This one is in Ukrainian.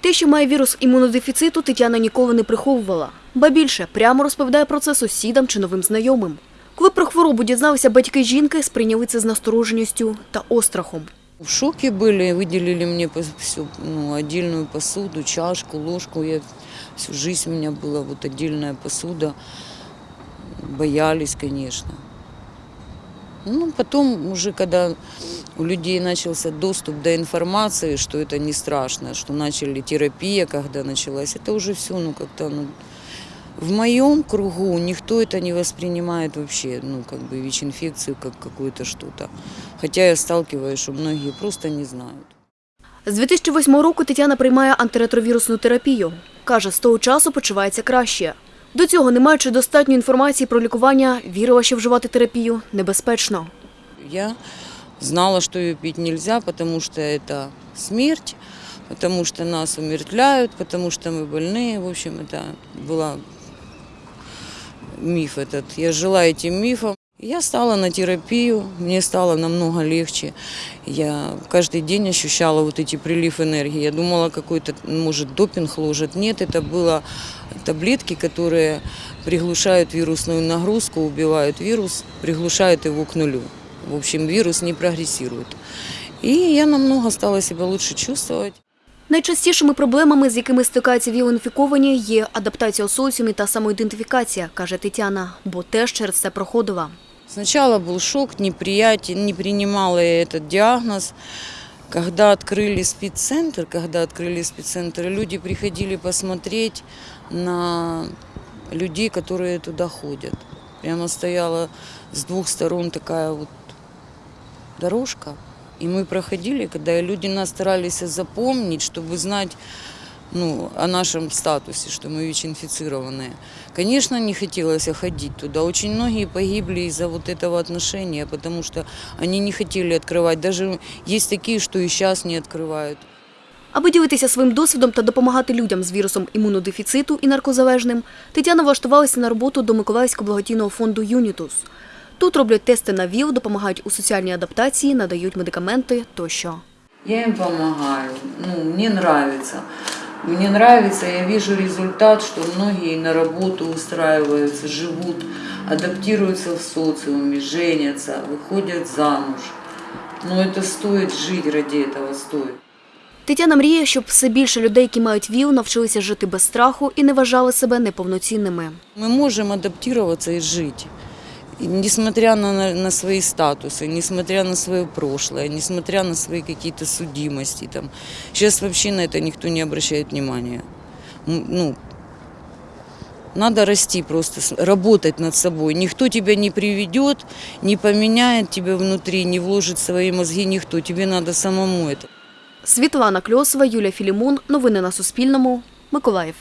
Те, що має вірус імунодефіциту, Тетяна ніколи не приховувала. Ба більше, прямо розповідає про це сусідам чи новим знайомим. Коли про хворобу дізналися батьки жінки, сприйняли це з настороженістю та острахом. В шоке были, выделили мне пос- всю ну, отдельную посуду, чашку, ложку. Я, всю жизнь у меня была вот отдельная посуда. Боялись, конечно. Ну, потом уже, когда у людей начался доступ до информации, что это не страшно, что начали терапия, когда началась, это уже все, ну, как-то, ну, в моем кругу никто это не воспринимает вообще, ну, как бы ВИЧ-инфекцию как какую-то что-то. Хотя я сталкиваюсь, что многие просто не знают. З 2008 року Тетяна приймає антиретровірусну терапію. Каже, з того часу почувається краще. До цього, не маючи достатньо інформації про лікування, вірила, що вживати терапію небезпечно. Я знала, что ее пить нельзя, потому что это смерть, потому что нас умертвляют, потому что мы больные. В общем, это был миф этот. Я жила этим мифом. Я стала на терапию, мне стало намного легче. Я каждый день ощущала вот эти прилив энергии. Я думала, какой-то, может, допинг ложат. Нет, это было таблетки, которые приглушают вирусную нагрузку, убивают вирус, приглушают его к нулю. В общем, вирус не прогрессирует. И я намного стала себя лучше чувствовать. Найчастішими проблемами, з якими стикаються віл-інфіковані, є адаптація у соціумі та самоідентифікація, каже Тетяна, бо теж через це проходила. Сначала был шок, неприятие, не принимала я этот диагноз. Когда открыли спеццентр, когда открыли спеццентр, люди приходили посмотреть на людей, которые туда ходят. Прямо стояла с двух сторон такая вот дорожка. И мы проходили, когда люди нас старались запомнить, чтобы знать ну, о нашем статусе, что мы ВИЧ-инфицированные. Конечно, не хотелось ходить туда. Очень многие погибли из-за вот этого отношения, потому что они не хотели открывать. Даже есть такие, что и сейчас не открывают. Аби ділитися своїм досвідом та допомагати людям з вірусом імунодефіциту і наркозалежним, Тетяна влаштувалася на роботу до Миколаївського благодійного фонду «Юнітус». Тут роблять тести на ВІЛ, допомагають у соціальній адаптації, надають медикаменти тощо. Я им помогаю. Ну, мне нравится. Мне нравится, я вижу результат, что многие на работу устраиваются, живут, адаптируются в социуме, женятся, выходят замуж. Но это стоит жить ради этого, стоит. Тетяна мріє, щоб все більше людей, які мають ВІЛ, навчилися жити без страху і не вважали себе неповноцінними. Мы можем адаптироваться и жить. И несмотря на, на, на свои статусы, несмотря на свое прошлое, несмотря на свои какие-то судимости. Там. Сейчас вообще на это никто не обращает внимания. М, Ну, надо расти просто, с- работать над собой. Никто тебя не приведет, не поменяет тебя внутри, не вложит в свои мозги никто. Тебе надо самому это. Світлана Кльосова, Юлія Філімон. Новини на Суспільному. Миколаїв.